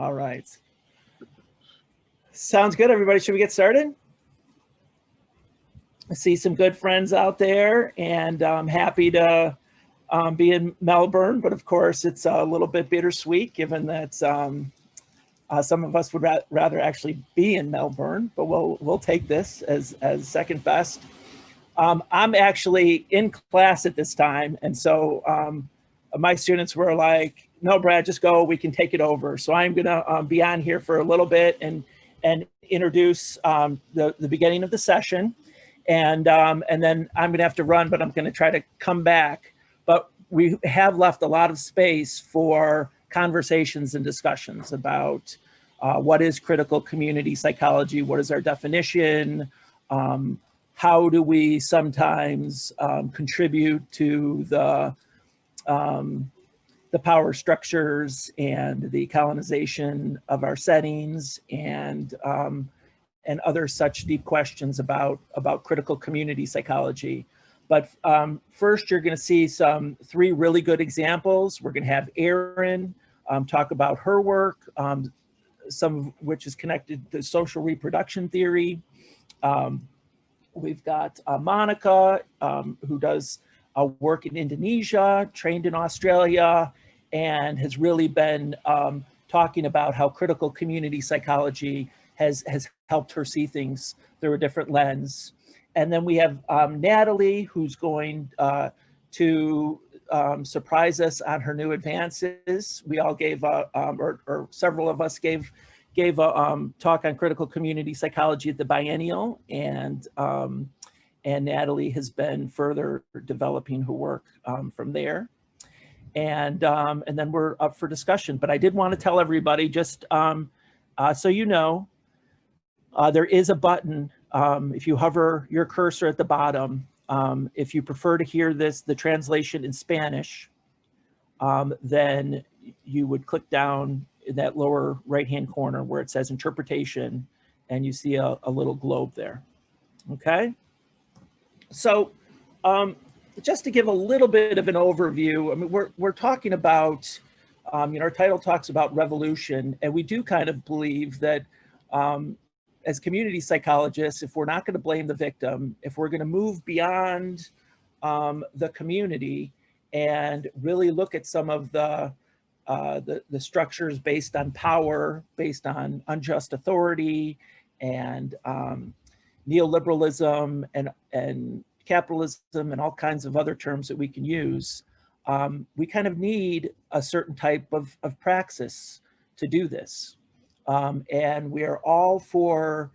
All right. Sounds good, everybody. Should we get started? I see some good friends out there and I'm happy to um, be in Melbourne, but of course it's a little bit bittersweet given that um, uh, some of us would ra rather actually be in Melbourne, but we'll, we'll take this as, as second best. Um, I'm actually in class at this time. And so um, my students were like, no, Brad, just go, we can take it over. So I'm gonna um, be on here for a little bit and, and introduce um, the, the beginning of the session. And, um, and then I'm gonna have to run, but I'm gonna try to come back. But we have left a lot of space for conversations and discussions about uh, what is critical community psychology, what is our definition, um, how do we sometimes um, contribute to the um, the power structures and the colonization of our settings and um, and other such deep questions about about critical community psychology. But um, first, you're going to see some three really good examples. We're going to have Erin um, talk about her work, um, some of which is connected to social reproduction theory. Um, we've got uh, Monica, um, who does uh, work in Indonesia, trained in Australia, and has really been um, talking about how critical community psychology has, has helped her see things through a different lens. And then we have um, Natalie, who's going uh, to um, surprise us on her new advances. We all gave, a, um, or, or, several of us gave, gave a um, talk on critical community psychology at the biennial, and um, and Natalie has been further developing her work um, from there. And, um, and then we're up for discussion. But I did want to tell everybody, just um, uh, so you know, uh, there is a button, um, if you hover your cursor at the bottom, um, if you prefer to hear this, the translation in Spanish, um, then you would click down in that lower right-hand corner where it says interpretation, and you see a, a little globe there, okay? So um, just to give a little bit of an overview, I mean, we're, we're talking about, um, you know, our title talks about revolution, and we do kind of believe that um, as community psychologists, if we're not going to blame the victim, if we're going to move beyond um, the community and really look at some of the, uh, the, the structures based on power, based on unjust authority, and um, neoliberalism and, and capitalism and all kinds of other terms that we can use, um, we kind of need a certain type of, of praxis to do this. Um, and we are all for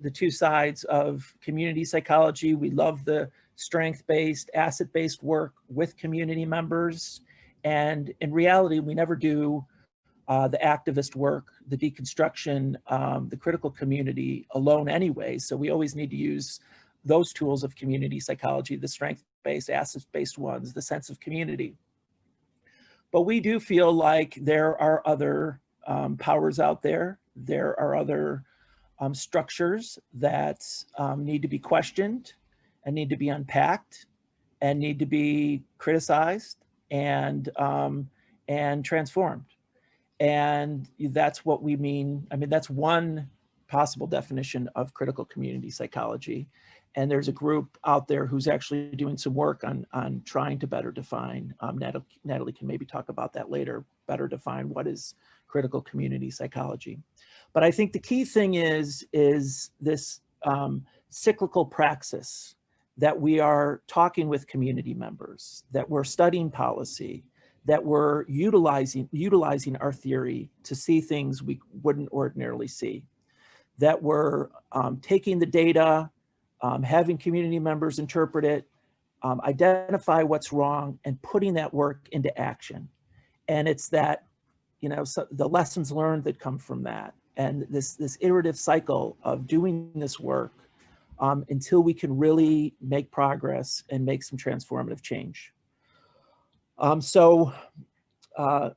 the two sides of community psychology. We love the strength-based, asset-based work with community members. And in reality, we never do uh, the activist work, the deconstruction, um, the critical community alone anyway. So we always need to use those tools of community psychology, the strength-based, assets-based ones, the sense of community. But we do feel like there are other um, powers out there. There are other um, structures that um, need to be questioned and need to be unpacked and need to be criticized and, um, and transformed. And that's what we mean. I mean, that's one possible definition of critical community psychology. And there's a group out there who's actually doing some work on, on trying to better define, um, Natalie, Natalie can maybe talk about that later, better define what is critical community psychology. But I think the key thing is, is this um, cyclical praxis that we are talking with community members, that we're studying policy, that we're utilizing, utilizing our theory to see things we wouldn't ordinarily see, that we're um, taking the data, um, having community members interpret it, um, identify what's wrong and putting that work into action. And it's that, you know, so the lessons learned that come from that and this, this iterative cycle of doing this work um, until we can really make progress and make some transformative change. Um, so uh,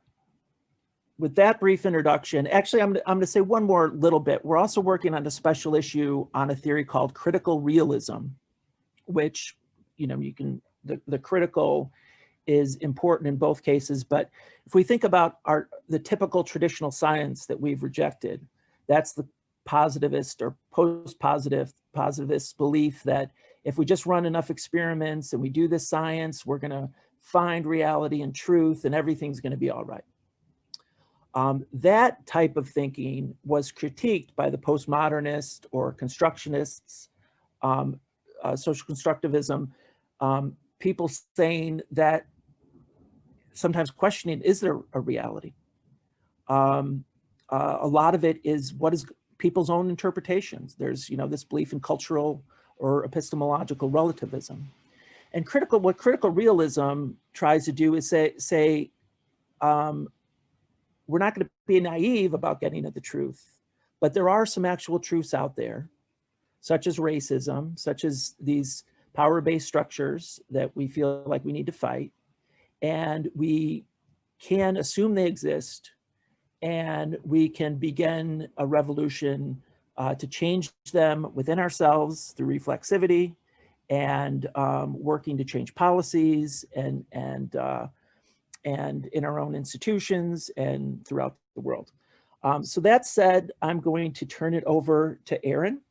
with that brief introduction, actually, I'm, I'm going to say one more little bit. We're also working on a special issue on a theory called critical realism, which, you know, you can, the, the critical is important in both cases. But if we think about our the typical traditional science that we've rejected, that's the positivist or post-positive positivist belief that if we just run enough experiments and we do this science, we're going to find reality and truth and everything's going to be all right. Um, that type of thinking was critiqued by the postmodernist or constructionists, um, uh, social constructivism, um, people saying that sometimes questioning, is there a reality? Um, uh, a lot of it is what is people's own interpretations. There's, you know, this belief in cultural or epistemological relativism. And critical, what critical realism tries to do is say, say um, we're not going to be naive about getting at the truth, but there are some actual truths out there, such as racism, such as these power-based structures that we feel like we need to fight. And we can assume they exist and we can begin a revolution uh, to change them within ourselves through reflexivity and um, working to change policies and, and, uh, and in our own institutions and throughout the world. Um, so that said, I'm going to turn it over to Erin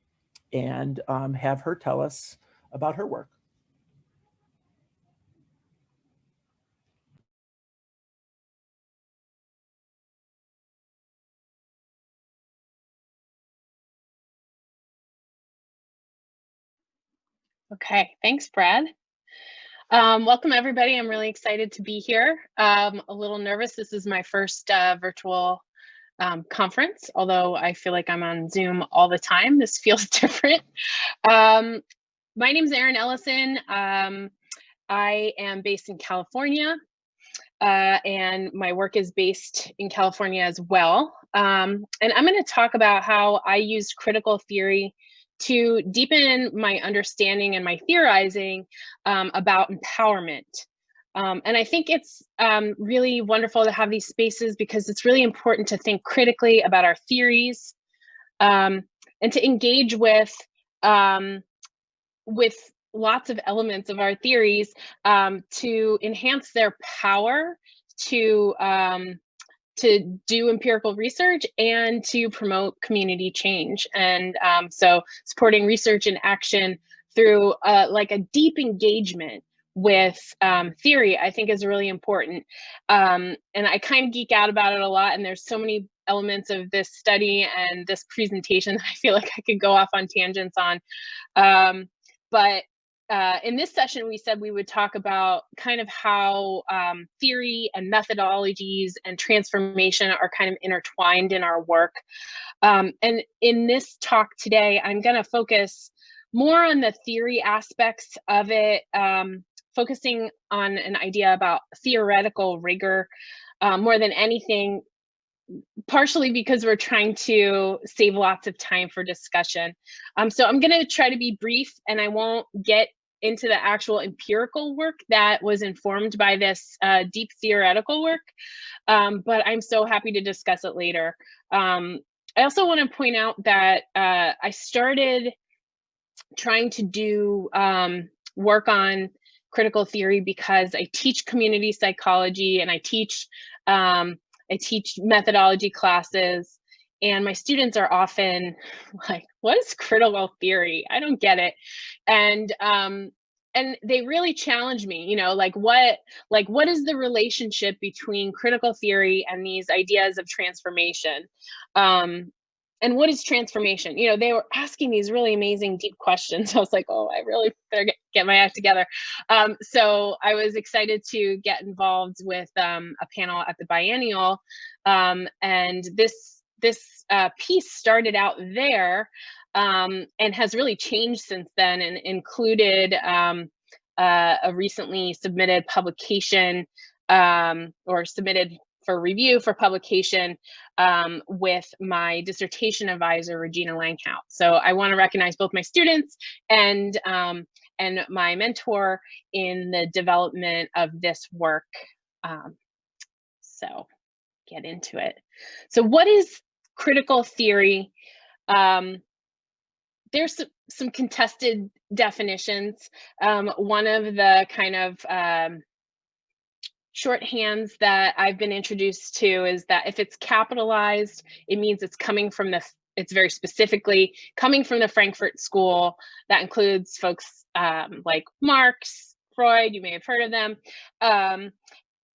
and um, have her tell us about her work. Okay, thanks, Brad. Um, welcome, everybody. I'm really excited to be here. Um, a little nervous. This is my first uh, virtual um, conference, although I feel like I'm on Zoom all the time. This feels different. Um, my name is Erin Ellison. Um, I am based in California, uh, and my work is based in California as well. Um, and I'm going to talk about how I used critical theory to deepen my understanding and my theorizing um, about empowerment. Um, and I think it's um, really wonderful to have these spaces because it's really important to think critically about our theories um, and to engage with um, with lots of elements of our theories um, to enhance their power to um, to do empirical research and to promote community change. And um, so supporting research and action through uh, like a deep engagement with um, theory, I think is really important. Um, and I kind of geek out about it a lot. And there's so many elements of this study and this presentation that I feel like I could go off on tangents on. Um, but uh, in this session, we said we would talk about kind of how um, theory and methodologies and transformation are kind of intertwined in our work. Um, and in this talk today, I'm going to focus more on the theory aspects of it, um, focusing on an idea about theoretical rigor uh, more than anything partially because we're trying to save lots of time for discussion. Um, so I'm going to try to be brief and I won't get into the actual empirical work that was informed by this uh, deep theoretical work, um, but I'm so happy to discuss it later. Um, I also want to point out that uh, I started trying to do um, work on critical theory because I teach community psychology and I teach um, I teach methodology classes and my students are often like what is critical theory? I don't get it. And um and they really challenge me you know like what like what is the relationship between critical theory and these ideas of transformation? Um and what is transformation? You know they were asking these really amazing deep questions. I was like oh i really better get, get my act together. Um, so i was excited to get involved with um, a panel at the biennial um, and this this uh, piece started out there um, and has really changed since then and included um, uh, a recently submitted publication um, or submitted for review for publication um, with my dissertation advisor, Regina Langhout. So I want to recognize both my students and, um, and my mentor in the development of this work. Um, so get into it. So what is critical theory. Um, there's some contested definitions. Um, one of the kind of um, shorthands that I've been introduced to is that if it's capitalized, it means it's coming from the, it's very specifically coming from the Frankfurt School. That includes folks um, like Marx, Freud, you may have heard of them. Um,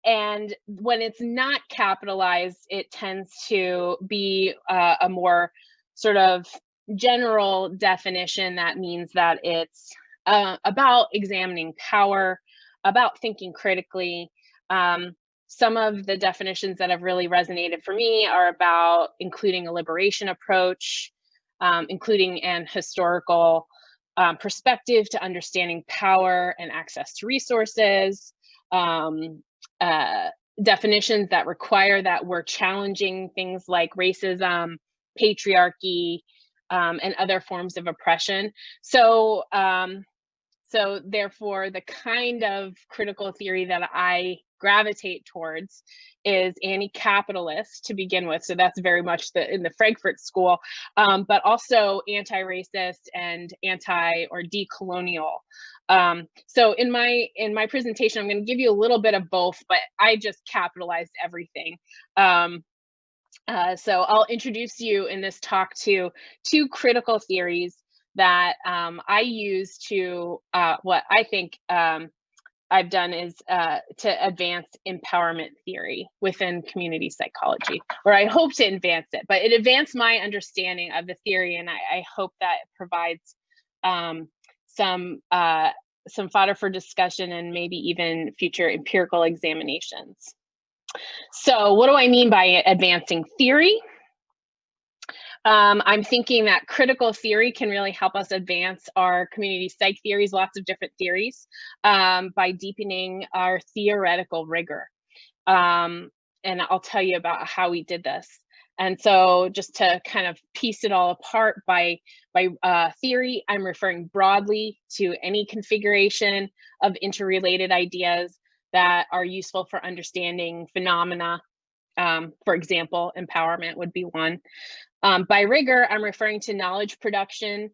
and when it's not capitalized, it tends to be uh, a more sort of general definition that means that it's uh, about examining power, about thinking critically. Um, some of the definitions that have really resonated for me are about including a liberation approach, um, including an historical um, perspective to understanding power and access to resources, um, uh, definitions that require that we're challenging things like racism, patriarchy, um, and other forms of oppression. So, um, so therefore, the kind of critical theory that I gravitate towards is anti-capitalist to begin with. So that's very much the in the Frankfurt School, um, but also anti-racist and anti or decolonial. Um, so in my in my presentation, I'm going to give you a little bit of both, but I just capitalized everything. Um, uh, so I'll introduce you in this talk to two critical theories that um, I use to uh, what I think um, I've done is uh, to advance empowerment theory within community psychology, or I hope to advance it, but it advanced my understanding of the theory, and I, I hope that provides um, some uh, some fodder for discussion and maybe even future empirical examinations. So what do I mean by advancing theory? Um, I'm thinking that critical theory can really help us advance our community psych theories, lots of different theories, um, by deepening our theoretical rigor. Um, and I'll tell you about how we did this. And so just to kind of piece it all apart by, by uh, theory, I'm referring broadly to any configuration of interrelated ideas that are useful for understanding phenomena. Um, for example, empowerment would be one. Um, by rigor, I'm referring to knowledge production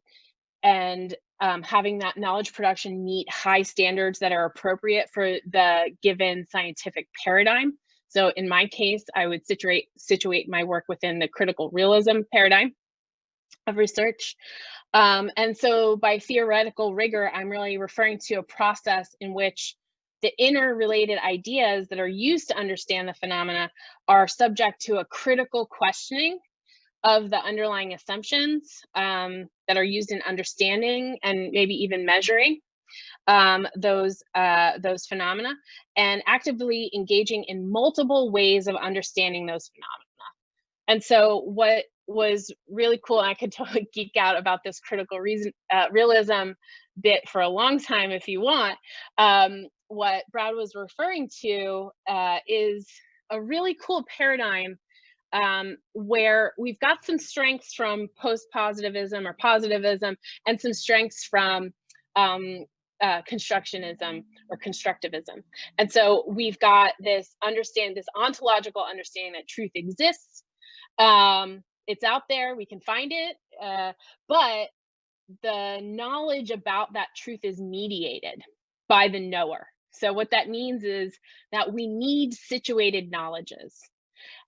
and um, having that knowledge production meet high standards that are appropriate for the given scientific paradigm. So in my case, I would situate, situate my work within the critical realism paradigm of research. Um, and so by theoretical rigor, I'm really referring to a process in which the interrelated ideas that are used to understand the phenomena are subject to a critical questioning of the underlying assumptions um, that are used in understanding and maybe even measuring um, those uh, those phenomena and actively engaging in multiple ways of understanding those phenomena. And so what was really cool, I could totally geek out about this critical reason uh, realism bit for a long time if you want. Um, what Brad was referring to uh, is a really cool paradigm um, where we've got some strengths from post-positivism or positivism and some strengths from um, uh, constructionism or constructivism. And so we've got this understand this ontological understanding that truth exists. Um, it's out there, we can find it, uh, but the knowledge about that truth is mediated by the knower. So what that means is that we need situated knowledges.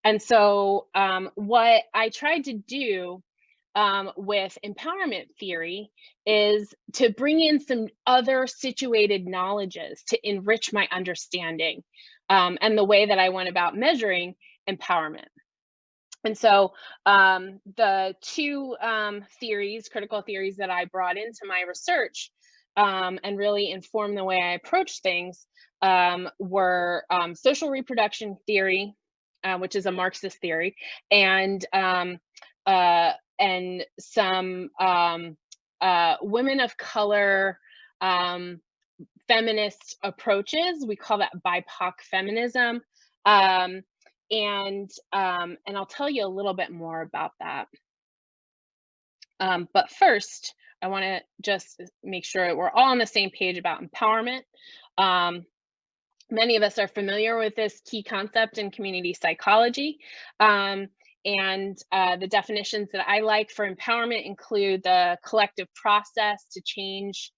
And so um, what I tried to do um, with empowerment theory is to bring in some other situated knowledges to enrich my understanding um, and the way that I went about measuring empowerment. And so um, the two um, theories, critical theories that I brought into my research um, and really informed the way I approach things um, were social reproduction theory uh, which is a Marxist theory, and um, uh, and some um, uh, women of color um, feminist approaches. We call that BIPOC feminism, um, and um, and I'll tell you a little bit more about that. Um, but first, I want to just make sure we're all on the same page about empowerment. Um, Many of us are familiar with this key concept in community psychology. Um, and uh, the definitions that I like for empowerment include the collective process to change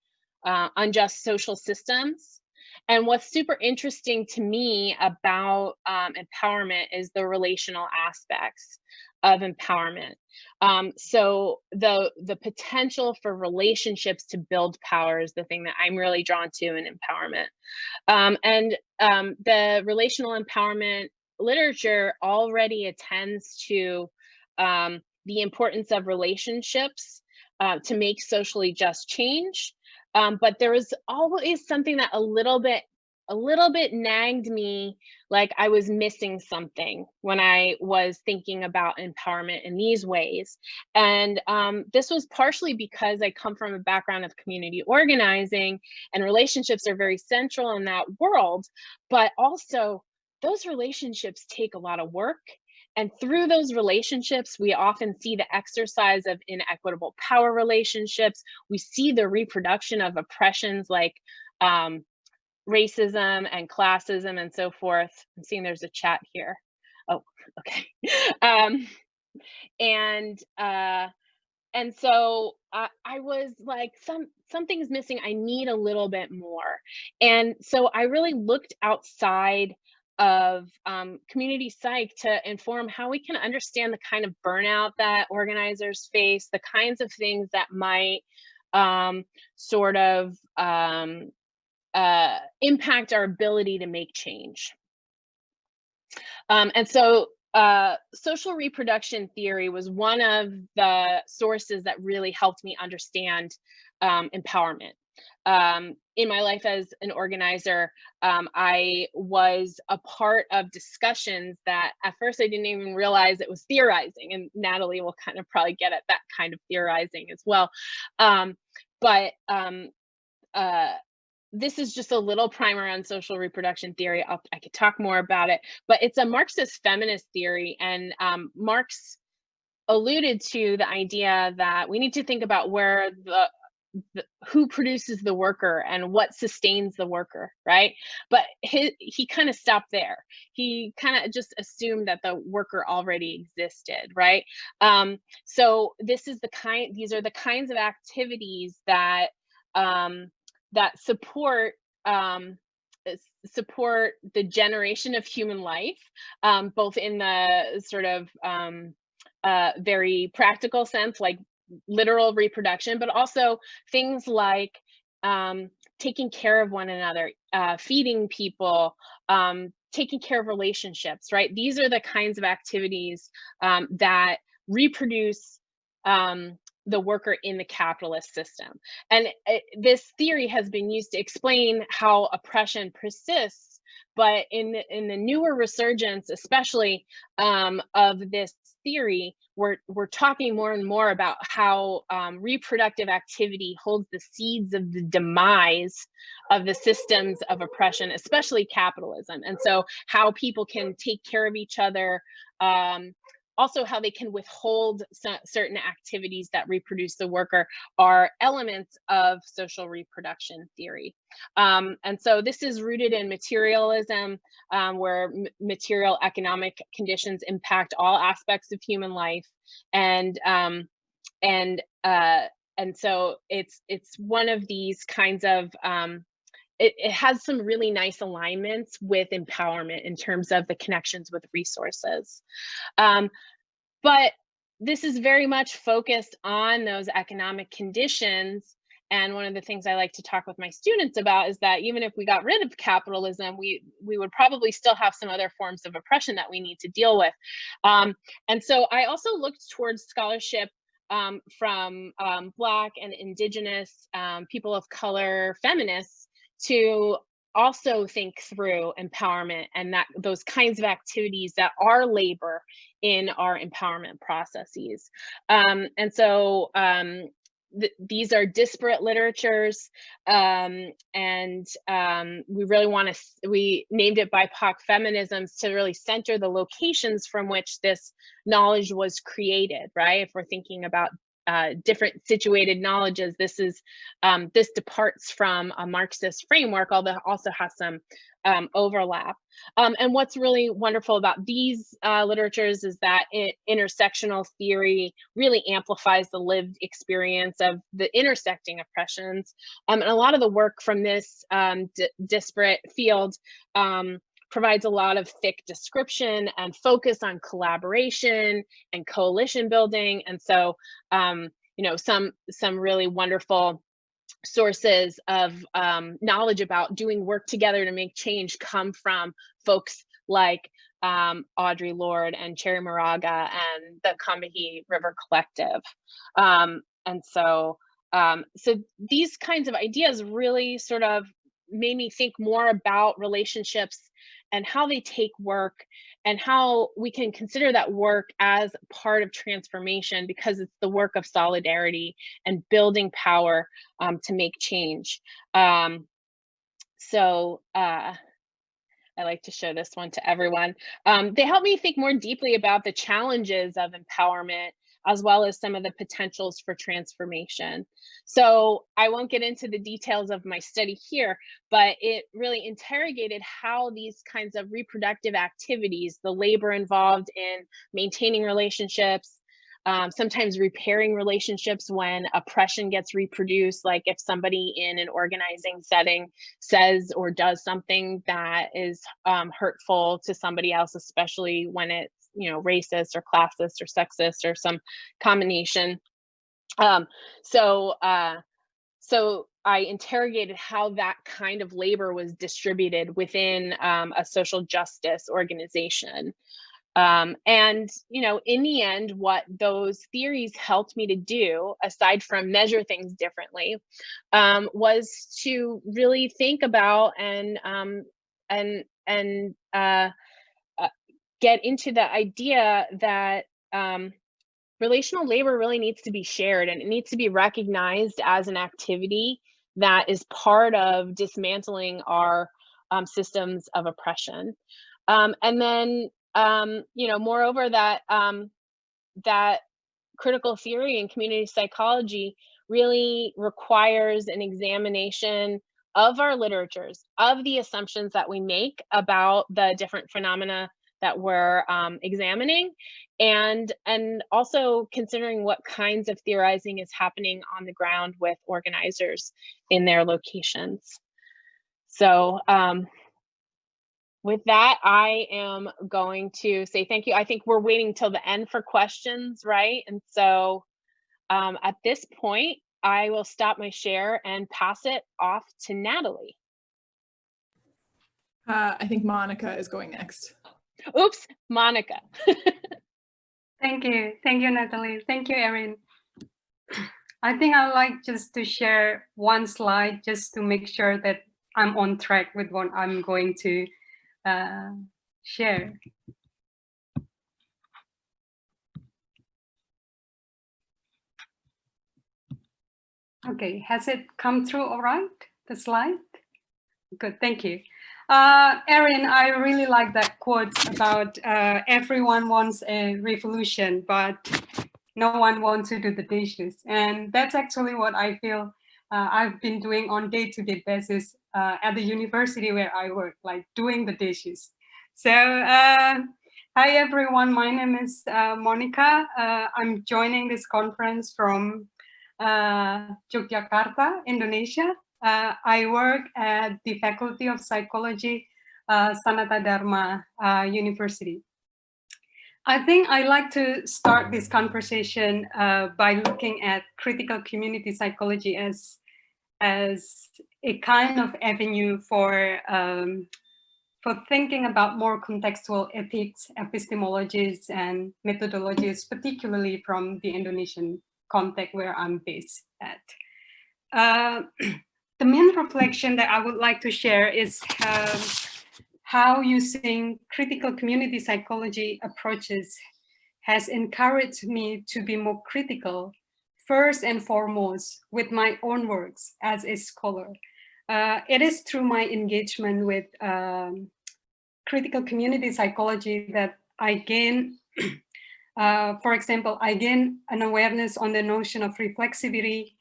uh, unjust social systems and what's super interesting to me about um, empowerment is the relational aspects of empowerment. Um, so the the potential for relationships to build power is the thing that I'm really drawn to in empowerment. Um, and um, the relational empowerment literature already attends to um, the importance of relationships uh, to make socially just change. Um, but there was always something that a little bit a little bit nagged me like I was missing something when I was thinking about empowerment in these ways. And um, this was partially because I come from a background of community organizing and relationships are very central in that world, but also those relationships take a lot of work. And through those relationships, we often see the exercise of inequitable power relationships. We see the reproduction of oppressions like um, racism and classism and so forth. I'm seeing there's a chat here. Oh, okay. um, and uh, and so uh, I was like, some something's missing. I need a little bit more. And so I really looked outside of um, community psych to inform how we can understand the kind of burnout that organizers face, the kinds of things that might um, sort of um, uh, impact our ability to make change. Um, and so uh, social reproduction theory was one of the sources that really helped me understand um, empowerment. Um, in my life as an organizer, um, I was a part of discussions that at first I didn't even realize it was theorizing, and Natalie will kind of probably get at that kind of theorizing as well. Um, but um, uh, this is just a little primer on social reproduction theory. I'll, i could talk more about it, but it's a Marxist feminist theory. And um, Marx alluded to the idea that we need to think about where the, the, who produces the worker and what sustains the worker, right? But his, he kind of stopped there. He kind of just assumed that the worker already existed, right? Um, so this is the kind, these are the kinds of activities that um, that support um, support the generation of human life, um, both in the sort of um, uh, very practical sense, like literal reproduction, but also things like um, taking care of one another, uh, feeding people, um, taking care of relationships, right? These are the kinds of activities um, that reproduce um, the worker in the capitalist system. And it, this theory has been used to explain how oppression persists, but in the, in the newer resurgence, especially um, of this theory, we're, we're talking more and more about how um, reproductive activity holds the seeds of the demise of the systems of oppression, especially capitalism. And so how people can take care of each other, um, also how they can withhold certain activities that reproduce the worker are elements of social reproduction theory. Um, and so this is rooted in materialism, um, where material economic conditions impact all aspects of human life. And, um, and, uh, and so it's, it's one of these kinds of um, it, it, has some really nice alignments with empowerment in terms of the connections with resources. Um, but this is very much focused on those economic conditions. And one of the things I like to talk with my students about is that even if we got rid of capitalism, we, we would probably still have some other forms of oppression that we need to deal with. Um, and so I also looked towards scholarship um, from um, Black and Indigenous, um, people of color, feminists to also think through empowerment and that those kinds of activities that are labor in our empowerment processes. Um, and so um, th these are disparate literatures um, and um, we really want to, we named it BIPOC feminisms to really center the locations from which this knowledge was created, right? If we're thinking about uh, different situated knowledges. This is um, this departs from a Marxist framework, although also has some um, overlap. Um, and what's really wonderful about these uh, literatures is that it, intersectional theory really amplifies the lived experience of the intersecting oppressions. Um, and a lot of the work from this um, disparate field um, provides a lot of thick description and focus on collaboration and coalition building. And so, um, you know, some some really wonderful sources of um, knowledge about doing work together to make change come from folks like um, Audre Lorde and Cherríe Moraga and the Combahee River Collective. Um, and so, um, so these kinds of ideas really sort of made me think more about relationships and how they take work and how we can consider that work as part of transformation because it's the work of solidarity and building power um, to make change. Um, so uh, I like to show this one to everyone. Um, they help me think more deeply about the challenges of empowerment as well as some of the potentials for transformation. So I won't get into the details of my study here, but it really interrogated how these kinds of reproductive activities, the labor involved in maintaining relationships, um, sometimes repairing relationships when oppression gets reproduced, like if somebody in an organizing setting says or does something that is um, hurtful to somebody else, especially when it's you know racist or classist or sexist or some combination um so uh so I interrogated how that kind of labor was distributed within um, a social justice organization. Um, and, you know, in the end, what those theories helped me to do, aside from measure things differently, um, was to really think about and um, and and uh, get into the idea that um, relational labor really needs to be shared and it needs to be recognized as an activity that is part of dismantling our um, systems of oppression. Um, and then, um, you know, moreover, that um, that critical theory and community psychology really requires an examination of our literatures, of the assumptions that we make about the different phenomena that we're um, examining and and also considering what kinds of theorizing is happening on the ground with organizers in their locations. So um, with that, I am going to say thank you. I think we're waiting till the end for questions, right? And so um, at this point, I will stop my share and pass it off to Natalie. Uh, I think Monica is going next. Oops, Monica. Thank you. Thank you, Natalie. Thank you, Erin. I think I'd like just to share one slide just to make sure that I'm on track with what I'm going to uh, share. Okay, has it come through all right, the slide? Good, thank you. Uh, Erin, I really like that quote about uh, everyone wants a revolution, but no one wants to do the dishes. And that's actually what I feel uh, I've been doing on day-to-day -day basis uh, at the university where I work, like doing the dishes. So, uh, hi everyone, my name is uh, Monica. I'm joining this conference from Yogyakarta, Indonesia. Uh, I work at the Faculty of Psychology, uh, Sanata Dharma uh, University. I think I like to start this conversation uh, by looking at critical community psychology as, as a kind of avenue for, um, for thinking about more contextual ethics, epistemologies, and methodologies, particularly from the Indonesian context where I'm based at. The main reflection that I would like to share is um, how using critical community psychology approaches has encouraged me to be more critical, first and foremost, with my own works as a scholar. Uh, it is through my engagement with um, critical community psychology that I gain Uh, for example, I gain an awareness on the notion of reflexivity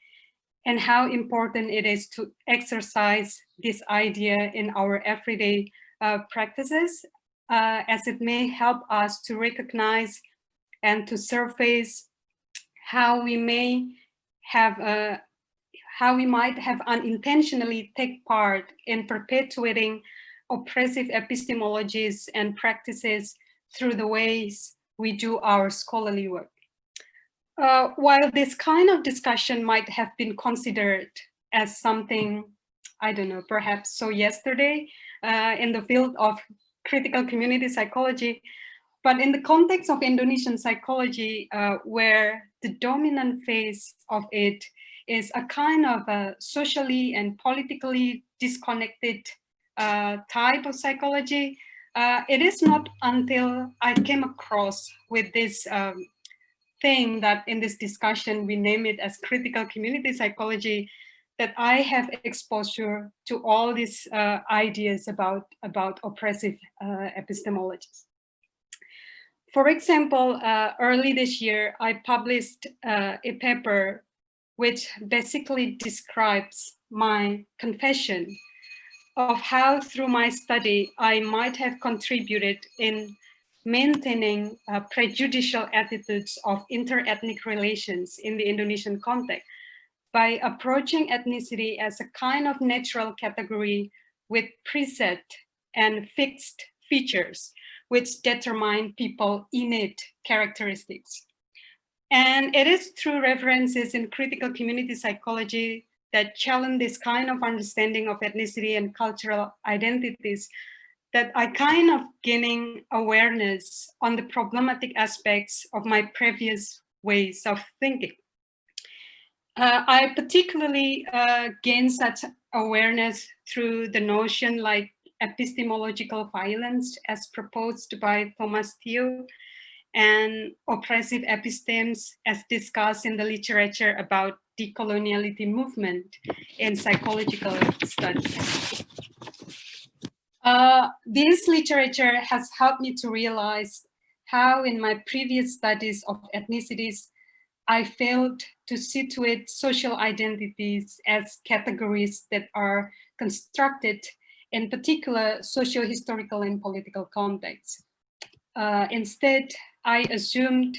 and how important it is to exercise this idea in our everyday uh, practices, uh, as it may help us to recognize and to surface how we may have a how we might have unintentionally take part in perpetuating oppressive epistemologies and practices through the ways we do our scholarly work. Uh, while this kind of discussion might have been considered as something, I don't know, perhaps so yesterday uh, in the field of critical community psychology, but in the context of Indonesian psychology, uh, where the dominant phase of it is a kind of a socially and politically disconnected uh, type of psychology, uh, it is not until I came across with this um, thing that in this discussion, we name it as critical community psychology, that I have exposure to all these uh, ideas about, about oppressive uh, epistemologies. For example, uh, early this year, I published uh, a paper which basically describes my confession of how through my study I might have contributed in maintaining uh, prejudicial attitudes of inter-ethnic relations in the Indonesian context by approaching ethnicity as a kind of natural category with preset and fixed features which determine people innate characteristics. And it is through references in critical community psychology that challenge this kind of understanding of ethnicity and cultural identities that I kind of gaining awareness on the problematic aspects of my previous ways of thinking. Uh, I particularly uh, gained such awareness through the notion like epistemological violence as proposed by Thomas Teo and oppressive epistemes as discussed in the literature about decoloniality movement in psychological studies. Uh, this literature has helped me to realize how in my previous studies of ethnicities, I failed to situate social identities as categories that are constructed in particular socio-historical and political contexts. Uh, instead, I assumed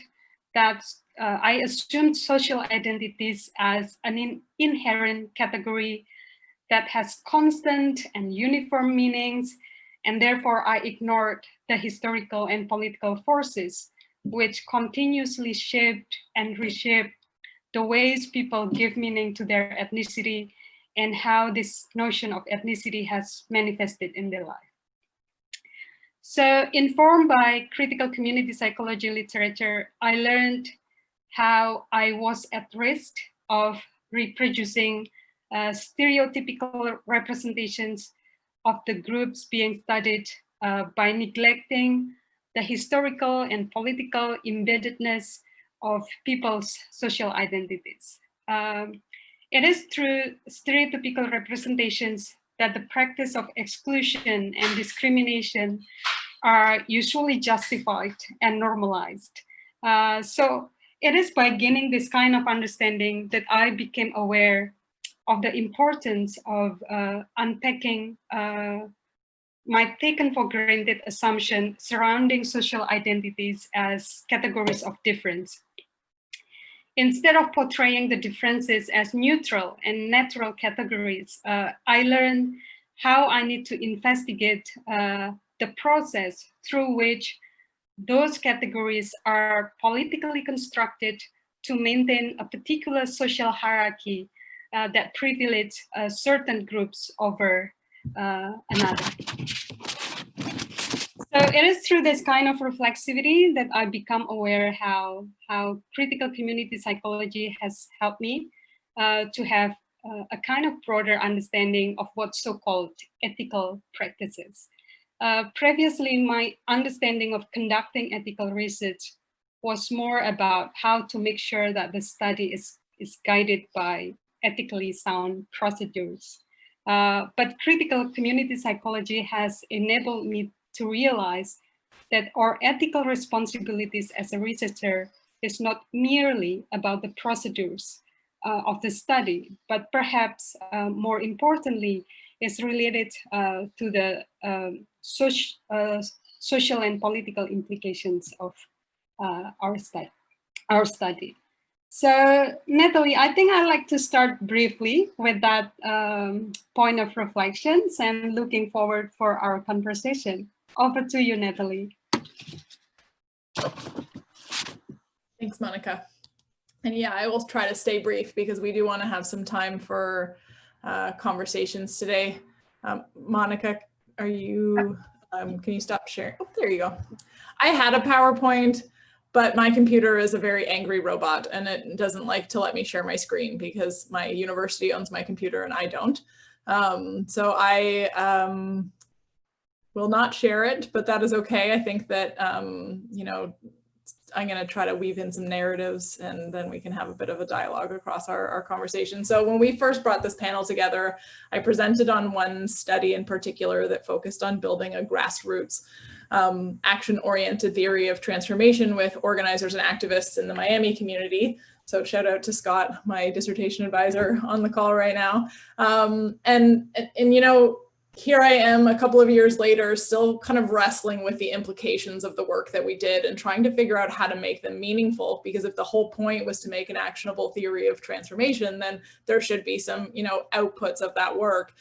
that uh, I assumed social identities as an in inherent category that has constant and uniform meanings, and therefore I ignored the historical and political forces which continuously shaped and reshaped the ways people give meaning to their ethnicity and how this notion of ethnicity has manifested in their life. So informed by critical community psychology literature, I learned how I was at risk of reproducing uh, stereotypical representations of the groups being studied uh, by neglecting the historical and political embeddedness of people's social identities. Um, it is through stereotypical representations that the practice of exclusion and discrimination are usually justified and normalized. Uh, so it is by gaining this kind of understanding that I became aware of the importance of uh, unpacking uh, my taken for granted assumption surrounding social identities as categories of difference. Instead of portraying the differences as neutral and natural categories, uh, I learned how I need to investigate uh, the process through which those categories are politically constructed to maintain a particular social hierarchy uh, that privilege uh, certain groups over uh, another. So it is through this kind of reflexivity that I become aware how, how critical community psychology has helped me uh, to have uh, a kind of broader understanding of what so-called ethical practices. Uh, previously, my understanding of conducting ethical research was more about how to make sure that the study is, is guided by ethically sound procedures. Uh, but critical community psychology has enabled me to realize that our ethical responsibilities as a researcher is not merely about the procedures uh, of the study, but perhaps uh, more importantly, is related uh, to the um, uh, social and political implications of uh, our, stu our study. So Natalie, I think I'd like to start briefly with that um, point of reflections and looking forward for our conversation. Over to you, Natalie. Thanks, Monica. And yeah, I will try to stay brief because we do want to have some time for uh, conversations today. Um, Monica, are you, um, can you stop sharing? Oh, there you go. I had a PowerPoint, but my computer is a very angry robot and it doesn't like to let me share my screen because my university owns my computer and I don't. Um, so I um, will not share it, but that is okay. I think that, um, you know, I'm going to try to weave in some narratives and then we can have a bit of a dialogue across our, our conversation. So when we first brought this panel together, I presented on one study in particular that focused on building a grassroots um, action-oriented theory of transformation with organizers and activists in the Miami community. So shout out to Scott, my dissertation advisor on the call right now. Um, and, and, and, you know, here I am a couple of years later, still kind of wrestling with the implications of the work that we did and trying to figure out how to make them meaningful. Because if the whole point was to make an actionable theory of transformation, then there should be some, you know, outputs of that work.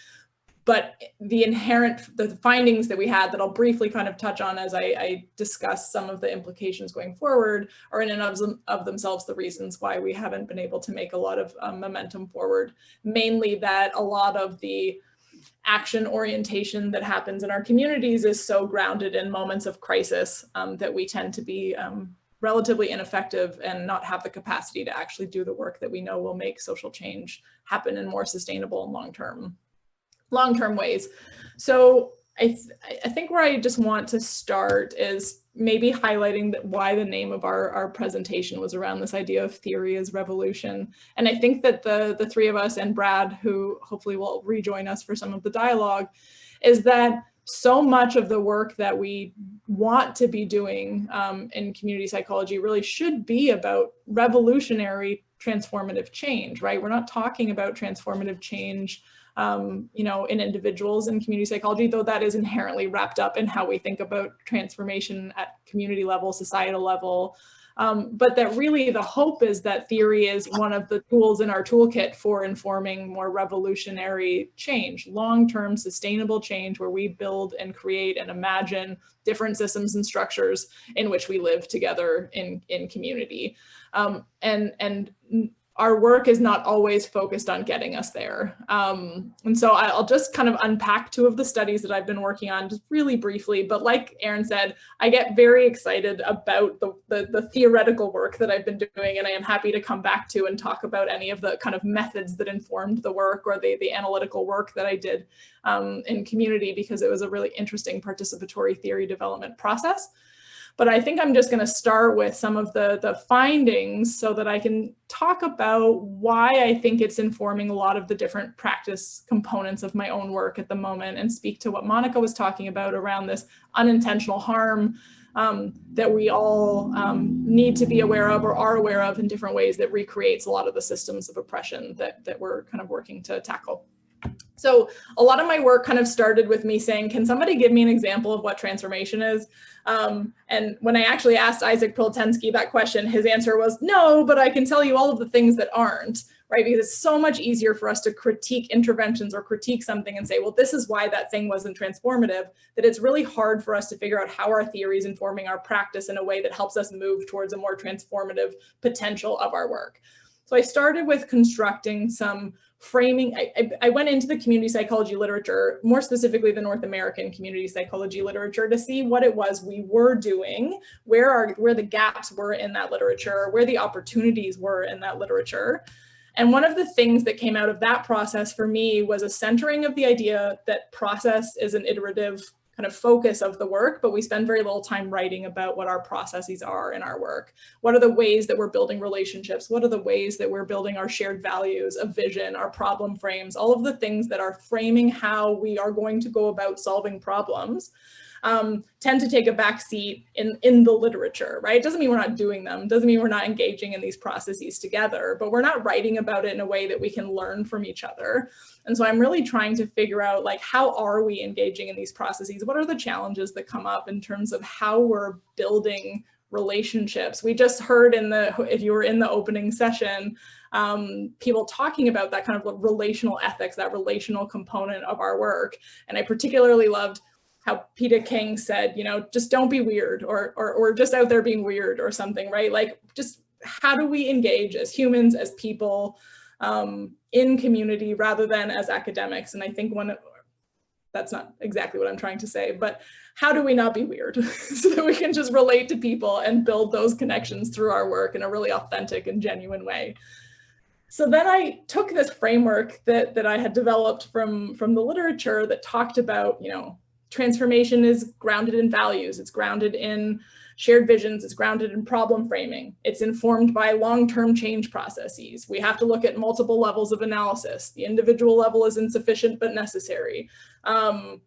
But the inherent, the findings that we had that I'll briefly kind of touch on as I, I discuss some of the implications going forward are in and of, of themselves the reasons why we haven't been able to make a lot of um, momentum forward. Mainly that a lot of the action orientation that happens in our communities is so grounded in moments of crisis um, that we tend to be um, relatively ineffective and not have the capacity to actually do the work that we know will make social change happen in more sustainable and long-term long-term ways. So I, th I think where I just want to start is maybe highlighting that why the name of our, our presentation was around this idea of theory as revolution. And I think that the, the three of us and Brad, who hopefully will rejoin us for some of the dialogue, is that so much of the work that we want to be doing um, in community psychology really should be about revolutionary transformative change, right? We're not talking about transformative change um, you know, in individuals in community psychology, though that is inherently wrapped up in how we think about transformation at community level, societal level. Um, but that really the hope is that theory is one of the tools in our toolkit for informing more revolutionary change, long-term sustainable change where we build and create and imagine different systems and structures in which we live together in, in community. Um, and, and our work is not always focused on getting us there. Um, and so I'll just kind of unpack two of the studies that I've been working on just really briefly. But like Aaron said, I get very excited about the, the, the, theoretical work that I've been doing, and I am happy to come back to and talk about any of the kind of methods that informed the work or the, the analytical work that I did um, in community because it was a really interesting participatory theory development process. But I think I'm just going to start with some of the, the findings so that I can talk about why I think it's informing a lot of the different practice components of my own work at the moment and speak to what Monica was talking about around this unintentional harm um, that we all um, need to be aware of or are aware of in different ways that recreates a lot of the systems of oppression that, that we're kind of working to tackle. So a lot of my work kind of started with me saying, can somebody give me an example of what transformation is? Um, and when I actually asked Isaac Prilleltensky that question, his answer was no, but I can tell you all of the things that aren't, right? Because it's so much easier for us to critique interventions or critique something and say, well, this is why that thing wasn't transformative, that it's really hard for us to figure out how our theory is informing our practice in a way that helps us move towards a more transformative potential of our work. So I started with constructing some framing, I, I, went into the community psychology literature, more specifically the North American community psychology literature to see what it was we were doing, where are where the gaps were in that literature, where the opportunities were in that literature. And one of the things that came out of that process for me was a centering of the idea that process is an iterative kind of focus of the work, but we spend very little time writing about what our processes are in our work. What are the ways that we're building relationships? What are the ways that we're building our shared values, a vision, our problem frames, all of the things that are framing how we are going to go about solving problems. Um, tend to take a back seat in, in the literature, right? It doesn't mean we're not doing them, doesn't mean we're not engaging in these processes together, but we're not writing about it in a way that we can learn from each other. And so I'm really trying to figure out like, how are we engaging in these processes? What are the challenges that come up in terms of how we're building relationships? We just heard in the, if you were in the opening session, um, people talking about that kind of relational ethics, that relational component of our work. And I particularly loved how Peter King said, you know, just don't be weird or, or, or just out there being weird or something, right? Like just how do we engage as humans, as people um, in community rather than as academics? And I think one, of that's not exactly what I'm trying to say, but how do we not be weird so that we can just relate to people and build those connections through our work in a really authentic and genuine way. So then I took this framework that, that I had developed from, from the literature that talked about, you know, transformation is grounded in values, it's grounded in shared visions, it's grounded in problem framing, it's informed by long-term change processes. We have to look at multiple levels of analysis. The individual level is insufficient but necessary. Um,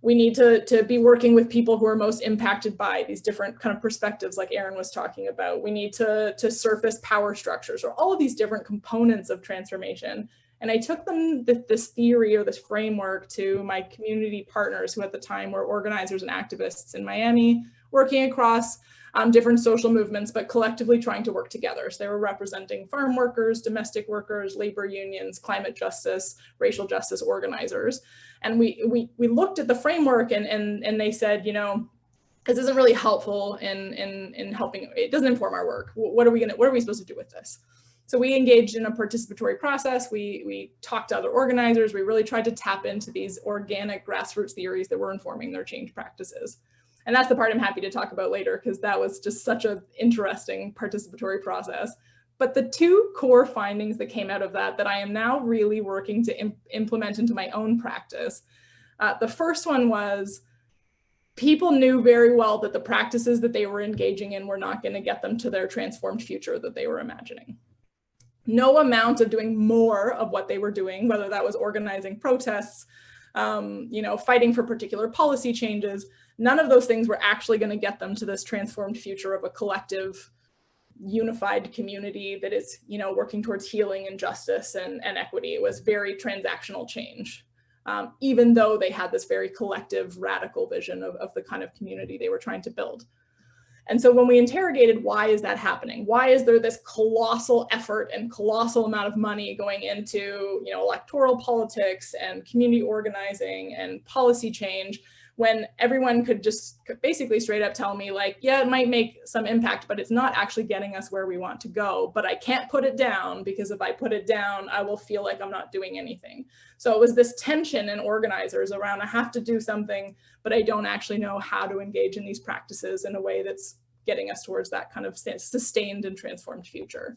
we need to, to be working with people who are most impacted by these different kind of perspectives like Aaron was talking about. We need to, to surface power structures or all of these different components of transformation. And I took them this theory or this framework to my community partners who at the time were organizers and activists in Miami, working across um, different social movements, but collectively trying to work together. So they were representing farm workers, domestic workers, labor unions, climate justice, racial justice organizers. And we, we, we looked at the framework and, and, and they said, you know, this isn't really helpful in, in, in helping, it doesn't inform our work. What are we gonna, what are we supposed to do with this? So we engaged in a participatory process. We, we talked to other organizers. We really tried to tap into these organic grassroots theories that were informing their change practices. And that's the part I'm happy to talk about later because that was just such an interesting participatory process. But the two core findings that came out of that that I am now really working to imp implement into my own practice. Uh, the first one was people knew very well that the practices that they were engaging in were not going to get them to their transformed future that they were imagining. No amount of doing more of what they were doing, whether that was organizing protests, um, you know, fighting for particular policy changes, none of those things were actually going to get them to this transformed future of a collective unified community that is you know working towards healing and justice and, and equity. It was very transactional change um, even though they had this very collective radical vision of, of the kind of community they were trying to build and so when we interrogated why is that happening? Why is there this colossal effort and colossal amount of money going into you know electoral politics and community organizing and policy change when everyone could just basically straight up tell me like, yeah, it might make some impact, but it's not actually getting us where we want to go. But I can't put it down because if I put it down, I will feel like I'm not doing anything. So it was this tension in organizers around I have to do something, but I don't actually know how to engage in these practices in a way that's getting us towards that kind of sustained and transformed future.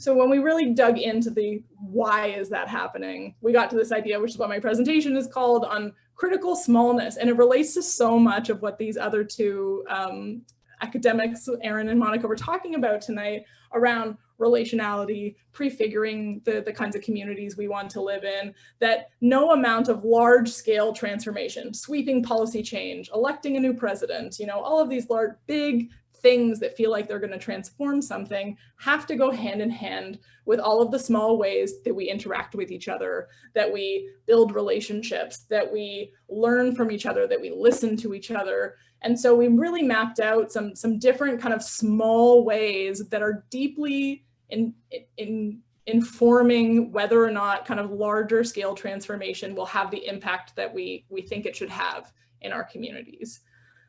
So when we really dug into the why is that happening, we got to this idea, which is what my presentation is called, on critical smallness. And it relates to so much of what these other two um, academics, Aaron and Monica, were talking about tonight around relationality, prefiguring the, the kinds of communities we want to live in, that no amount of large scale transformation, sweeping policy change, electing a new president, you know, all of these large, big things that feel like they're going to transform something have to go hand in hand with all of the small ways that we interact with each other, that we build relationships, that we learn from each other, that we listen to each other. And so we really mapped out some, some different kind of small ways that are deeply in, in informing whether or not kind of larger scale transformation will have the impact that we, we think it should have in our communities.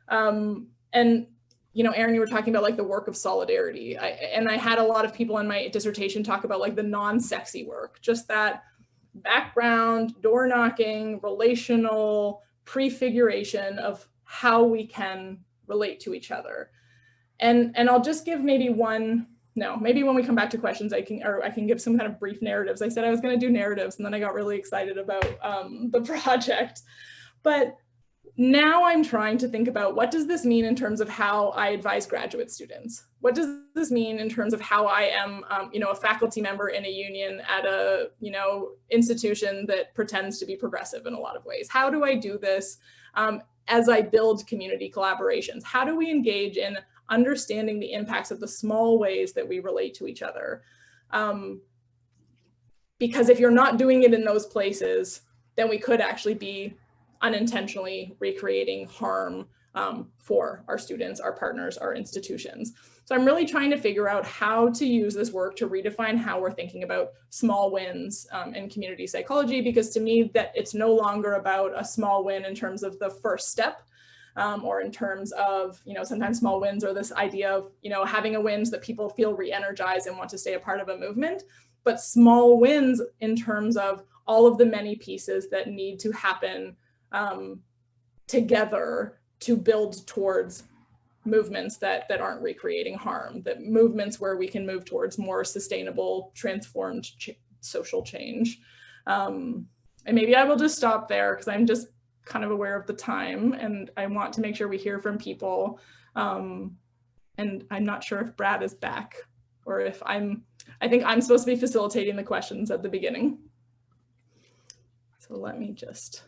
Um, and you know, Aaron, you were talking about like the work of solidarity. I, and I had a lot of people in my dissertation talk about like the non-sexy work, just that background, door knocking, relational prefiguration of how we can relate to each other. And, and I'll just give maybe one, no, maybe when we come back to questions, I can, or I can give some kind of brief narratives. I said I was gonna do narratives and then I got really excited about um, the project. But now I'm trying to think about what does this mean in terms of how I advise graduate students? What does this mean in terms of how I am, um, you know, a faculty member in a union at a, you know, institution that pretends to be progressive in a lot of ways? How do I do this um, as I build community collaborations? How do we engage in understanding the impacts of the small ways that we relate to each other? Um, because if you're not doing it in those places, then we could actually be unintentionally recreating harm um, for our students, our partners, our institutions. So I'm really trying to figure out how to use this work to redefine how we're thinking about small wins um, in community psychology, because to me that it's no longer about a small win in terms of the first step, um, or in terms of, you know, sometimes small wins or this idea of, you know, having a win that people feel re-energized and want to stay a part of a movement, but small wins in terms of all of the many pieces that need to happen um, together to build towards movements that that aren't recreating harm that movements where we can move towards more sustainable transformed ch social change. Um, and maybe i will just stop there because i'm just kind of aware of the time and i want to make sure we hear from people. Um, and i'm not sure if brad is back or if i'm i think i'm supposed to be facilitating the questions at the beginning. So let me just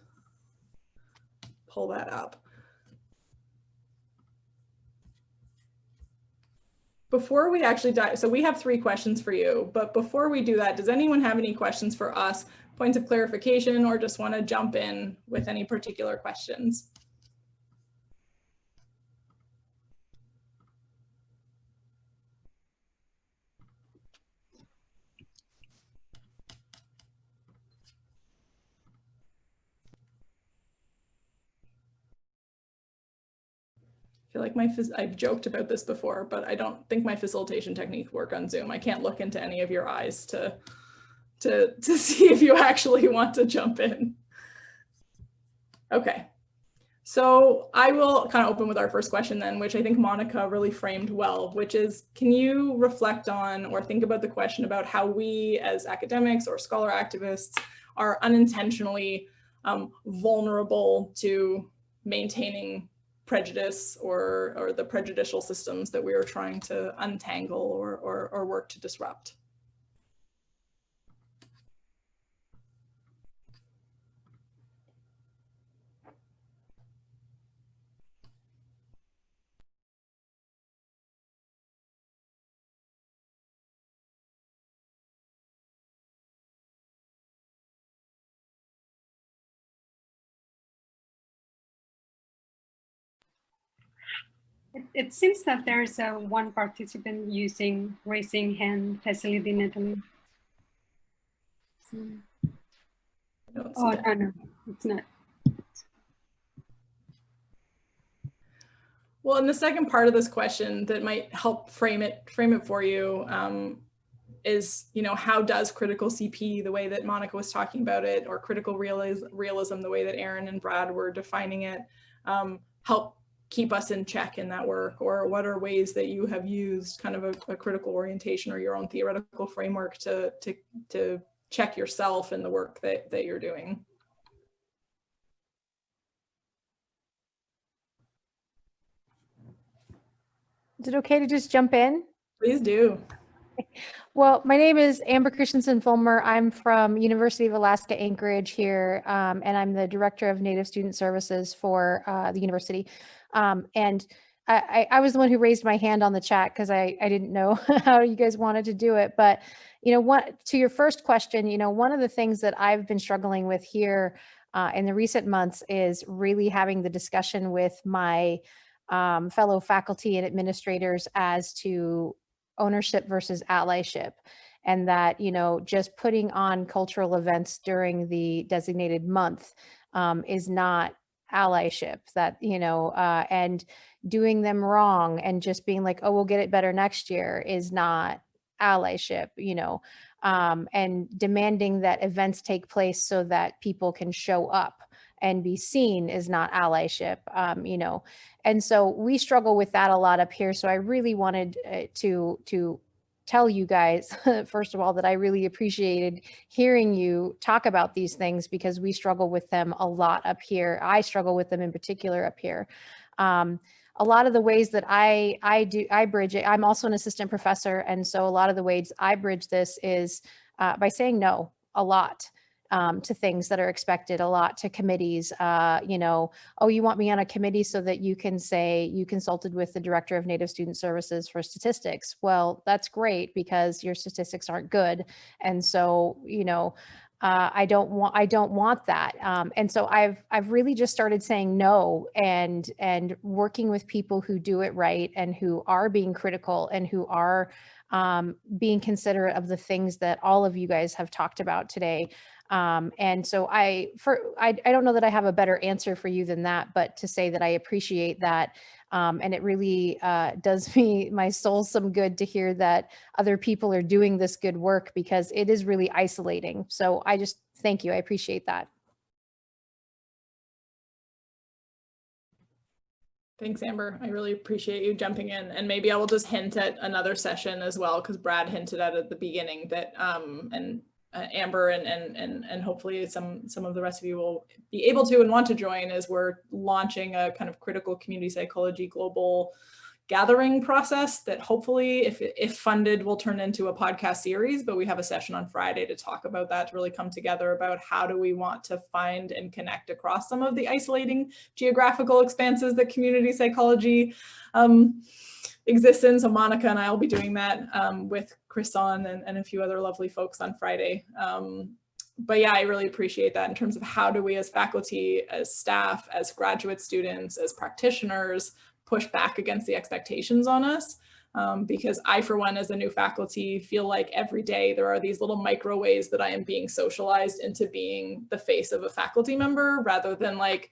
pull that up before we actually dive, so we have three questions for you, but before we do that, does anyone have any questions for us, points of clarification, or just want to jump in with any particular questions? Feel like my, I've joked about this before, but I don't think my facilitation technique work on Zoom. I can't look into any of your eyes to, to, to see if you actually want to jump in. Okay, so I will kind of open with our first question then, which I think Monica really framed well, which is, can you reflect on or think about the question about how we as academics or scholar activists are unintentionally um, vulnerable to maintaining prejudice or, or the prejudicial systems that we are trying to untangle or, or, or work to disrupt. It, seems that there's a one participant using raising hand facility, Natalie. So, oh, no, no, it's not. Well, and the second part of this question that might help frame it frame it for you um, is, you know, how does critical CP, the way that Monica was talking about it, or critical realism, realism the way that Aaron and Brad were defining it, um, help keep us in check in that work or what are ways that you have used kind of a, a critical orientation or your own theoretical framework to, to, to check yourself in the work that, that you're doing. Is it okay to just jump in? Please do. Well, my name is Amber Christensen Fulmer. I'm from University of Alaska Anchorage here, um, and I'm the Director of Native Student Services for uh, the university. Um, and I, I, was the one who raised my hand on the chat because I, I didn't know how you guys wanted to do it. But, you know, what to your first question, you know, one of the things that I've been struggling with here uh, in the recent months is really having the discussion with my um, fellow faculty and administrators as to ownership versus allyship and that, you know, just putting on cultural events during the designated month um, is not allyship that, you know, uh, and doing them wrong and just being like, oh, we'll get it better next year is not allyship, you know, um, and demanding that events take place so that people can show up and be seen is not allyship, um, you know. And so we struggle with that a lot up here. So I really wanted uh, to to tell you guys, first of all, that I really appreciated hearing you talk about these things because we struggle with them a lot up here. I struggle with them in particular up here. Um, a lot of the ways that I, I do, I bridge it, I'm also an assistant professor. And so a lot of the ways I bridge this is uh, by saying no a lot um, to things that are expected a lot to committees. Uh, you know, oh, you want me on a committee so that you can say you consulted with the director of Native Student Services for statistics. Well, that's great because your statistics aren't good. And so, you know, uh, I don't want I don't want that. Um, and so I've I've really just started saying no and and working with people who do it right and who are being critical and who are um, being considerate of the things that all of you guys have talked about today. Um, and so I, for, I, I don't know that I have a better answer for you than that, but to say that I appreciate that. Um, and it really uh, does me, my soul some good to hear that other people are doing this good work because it is really isolating. So I just, thank you. I appreciate that. Thanks, Amber. I really appreciate you jumping in. And maybe I will just hint at another session as well, because Brad hinted at at the beginning that, um, and uh, Amber and, and, and, and hopefully some, some of the rest of you will be able to and want to join as we're launching a kind of critical community psychology global gathering process that hopefully if, if funded will turn into a podcast series, but we have a session on Friday to talk about that, to really come together about how do we want to find and connect across some of the isolating geographical expanses that community psychology um, exists in. So Monica and I will be doing that um, with Chris Sonn and, and a few other lovely folks on Friday. Um, but yeah, I really appreciate that in terms of how do we as faculty, as staff, as graduate students, as practitioners, push back against the expectations on us. Um, because I, for one, as a new faculty, feel like every day there are these little micro ways that I am being socialized into being the face of a faculty member rather than like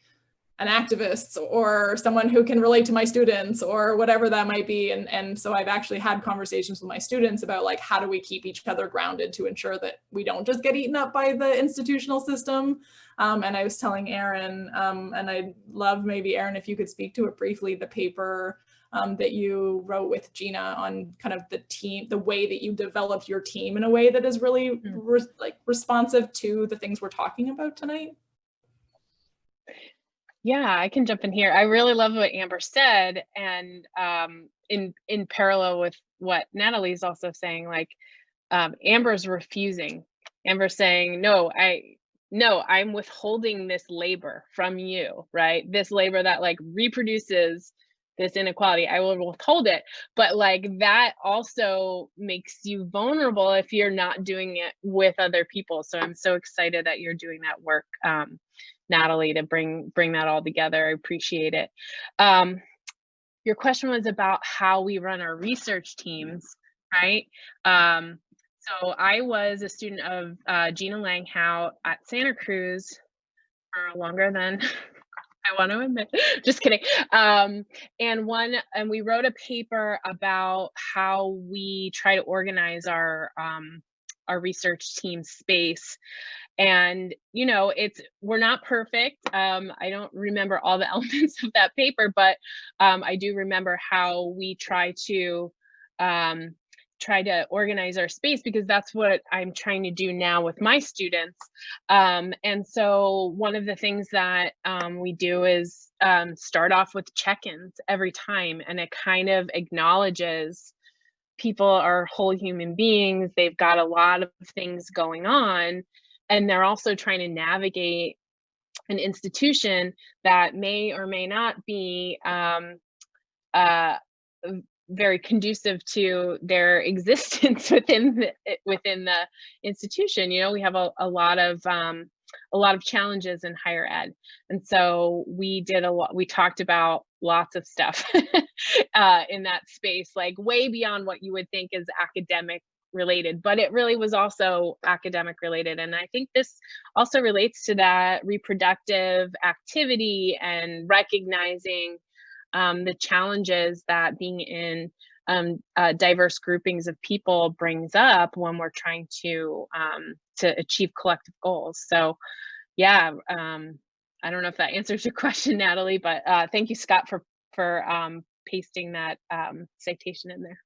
an activist or someone who can relate to my students or whatever that might be. And, and so I've actually had conversations with my students about like, how do we keep each other grounded to ensure that we don't just get eaten up by the institutional system. Um, and I was telling Aaron, um, and I'd love maybe Aaron, if you could speak to it briefly, the paper um, that you wrote with Gina on kind of the team, the way that you developed your team in a way that is really Mm. re like responsive to the things we're talking about tonight. Yeah, I can jump in here. I really love what Amber said, and um, in in parallel with what Natalie's also saying, like um, Amber's refusing. Amber's saying, "No, I no, I'm withholding this labor from you, right? This labor that like reproduces this inequality. I will withhold it, but like that also makes you vulnerable if you're not doing it with other people. So I'm so excited that you're doing that work." Um, Natalie to bring bring that all together. I appreciate it. Um, your question was about how we run our research teams, right? Um, so I was a student of uh, Gina Langhout at Santa Cruz for longer than I want to admit. Just kidding. Um, and one, and we wrote a paper about how we try to organize our um, our research team space. And you know it's we're not perfect um i don't remember all the elements of that paper but um i do remember how we try to um try to organize our space because that's what i'm trying to do now with my students. Um and so one of the things that um, we do is um, start off with check-ins every time and it kind of acknowledges people are whole human beings they've got a lot of things going on and they're also trying to navigate an institution that may or may not be um, uh, very conducive to their existence within the, within the institution. You know, we have a, a lot of um, a lot of challenges in higher ed, and so we did a lot. We talked about lots of stuff uh, in that space, like way beyond what you would think is academic related, but it really was also academic related. And I think this also relates to that reproductive activity and recognizing um, the challenges that being in um, uh, diverse groupings of people brings up when we're trying to um, to achieve collective goals. So, yeah, um, I don't know if that answers your question, Natalie, but uh, thank you, Scott, for for um, pasting that um, citation in there.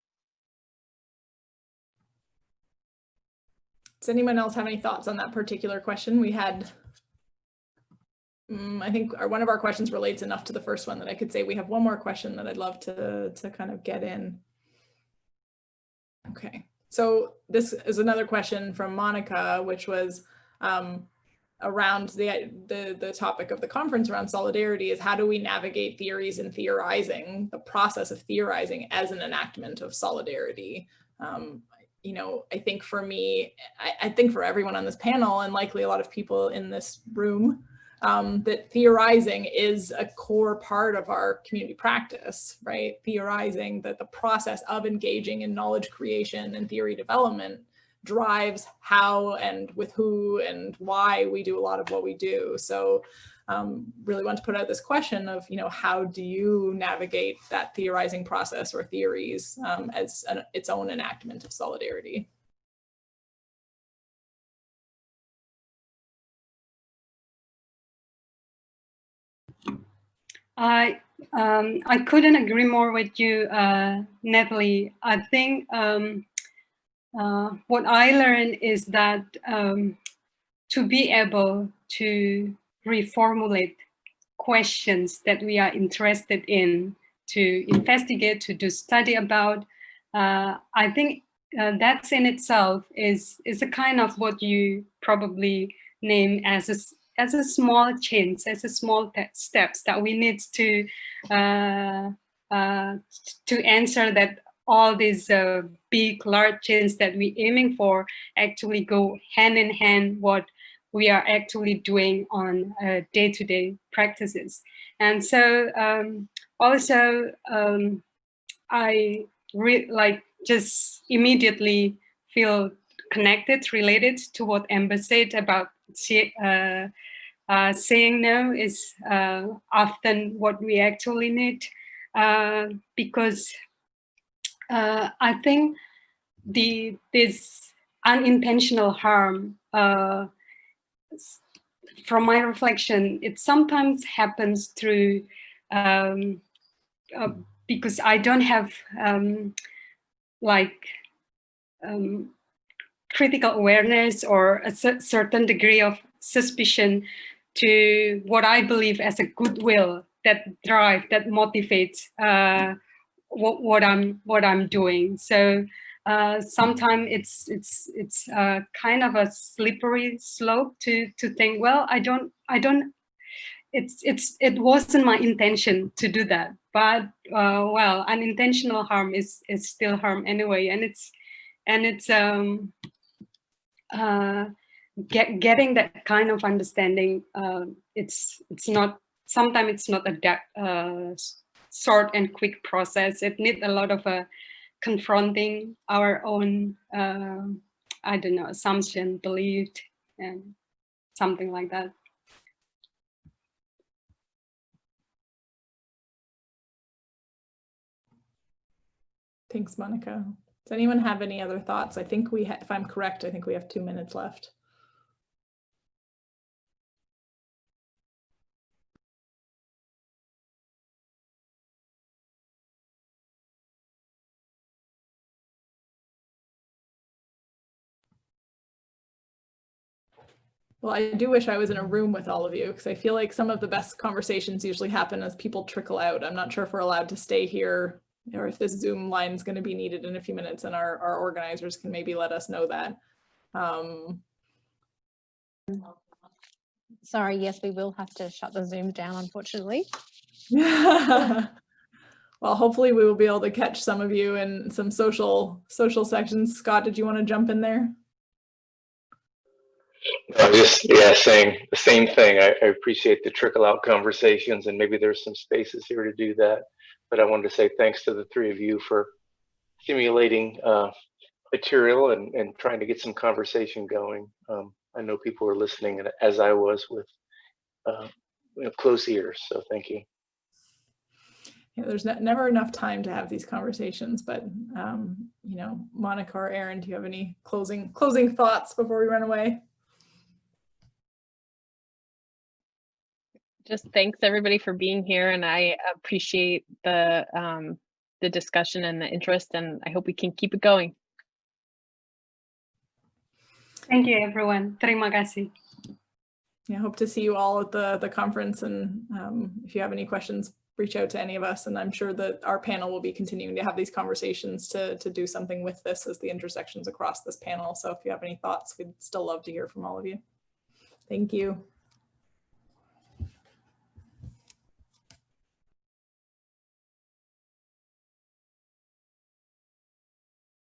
Does anyone else have any thoughts on that particular question? We had, um, I think our, one of our questions relates enough to the first one that I could say we have one more question that I'd love to, to kind of get in. Okay, so this is another question from Monica, which was, um, around the, the, the topic of the conference around solidarity is how do we navigate theories and theorizing, the process of theorizing as an enactment of solidarity. Um, you know, I think for me, I, I, think for everyone on this panel and likely a lot of people in this room, um, that theorizing is a core part of our community practice, right? Theorizing that the process of engaging in knowledge creation and theory development drives how and with who and why we do a lot of what we do. So um, really want to put out this question of, you know, how do you navigate that theorizing process or theories um, as an, its own enactment of solidarity? I um, I couldn't agree more with you, uh, Natalie. I think um, uh, what I learned is that um, to be able to reformulate questions that we are interested in, to investigate, to do study about, uh, I think uh, that's in itself is, is a kind of what you probably name as a, as a small change, as a small steps that we need to uh, uh, to answer that all these uh, big, large changes that we're aiming for actually go hand in hand what we are actually doing on day-to-day -day practices. And so um, also, um, I like just immediately feel connected, related to what Amber said about uh, uh, saying no is uh, often what we actually need uh, because uh, I think the this unintentional harm, uh, from my reflection, it sometimes happens through um, uh, because I don't have um, like um, critical awareness or a certain degree of suspicion to what I believe as a goodwill that drive, that motivates uh, what, what I'm what I'm doing. So uh, sometimes it's it's it's uh, kind of a slippery slope to to think. Well, I don't I don't. It's it's it wasn't my intention to do that, but uh, well, unintentional harm is is still harm anyway, and it's and it's um uh get getting that kind of understanding. Uh, it's it's not sometimes it's not a uh, short and quick process. It needs a lot of uh, confronting our own, uh, I don't know, assumption, belief, and something like that. Thanks, Monica. Does anyone have any other thoughts? I think we, if I'm correct, I think we have two minutes left. Well, I do wish I was in a room with all of you because I feel like some of the best conversations usually happen as people trickle out. I'm not sure if we're allowed to stay here or if this Zoom line is going to be needed in a few minutes and our, our organizers can maybe let us know that. Um, Sorry, yes, we will have to shut the Zoom down, unfortunately. well, hopefully we will be able to catch some of you in some social social sections. Scott, did you want to jump in there? No, just yeah, saying the same thing. I, I, appreciate the trickle out conversations, and maybe there's some spaces here to do that. But I wanted to say thanks to the three of you for stimulating uh, material and, and trying to get some conversation going. Um, I know people were listening, as I was, with uh, you know, close ears. So thank you. Yeah, there's ne never enough time to have these conversations, but um, you know, Monica or Aaron, do you have any closing closing thoughts before we run away? Just thanks everybody for being here and I appreciate the um, the discussion and the interest and I hope we can keep it going. Thank you everyone. Terima kasih. Yeah, hope to see you all at the, the conference and um, if you have any questions, reach out to any of us and I'm sure that our panel will be continuing to have these conversations to, to do something with this as the intersections across this panel. So if you have any thoughts, we'd still love to hear from all of you. Thank you.